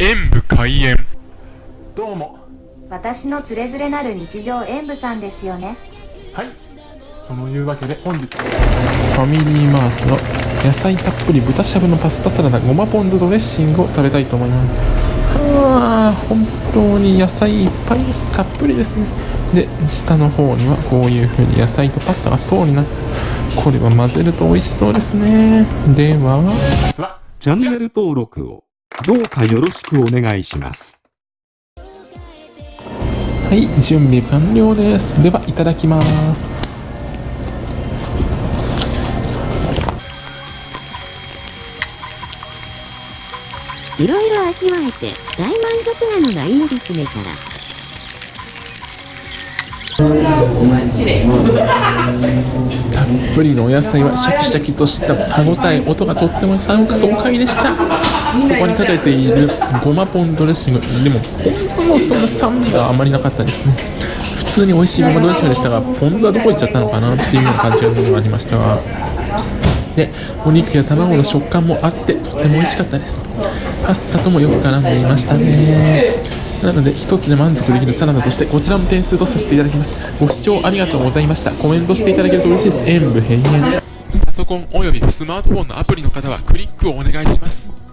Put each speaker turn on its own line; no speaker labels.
演武開演。どうも。
私のつれづれなる日常演舞さんですよね。
はい。そのいうわけで本日
ファミリーマートの野菜たっぷり豚しゃぶのパスタサラダごまポン酢ドレッシングを食べたいと思います。あー本当に野菜いっぱいです。たっぷりですね。で下の方にはこういう風に野菜とパスタが層になってこれは混ぜると美味しそうですね。では。
は。
チャンネル登録をどうかよろしくお願いします。
はい準備完了ですではいただきます
いろいろ味わえて大満足なのがいいですねから。
たっぷりのお野菜はシャキシャキとした歯ごたえ音がとっても爽快でした。そこにかけているごまポンドレッシングでもポン酢もそんな酸味があまりなかったですね。普通に美味しいごまドレッシングでしたがポン酢はどこ行っちゃったのかなっていうような感じがありましたが。でお肉や卵の食感もあってとっても美味しかったです。パスタともよく絡んでいましたねなので一つで満足できるサラダとしてこちらも点数とさせていただきます。ご視聴ありがとうございました。コメントしていただけると嬉しいです。演武変幻パソコンおよびスマートフォンのアプリの方はクリックをお願いします。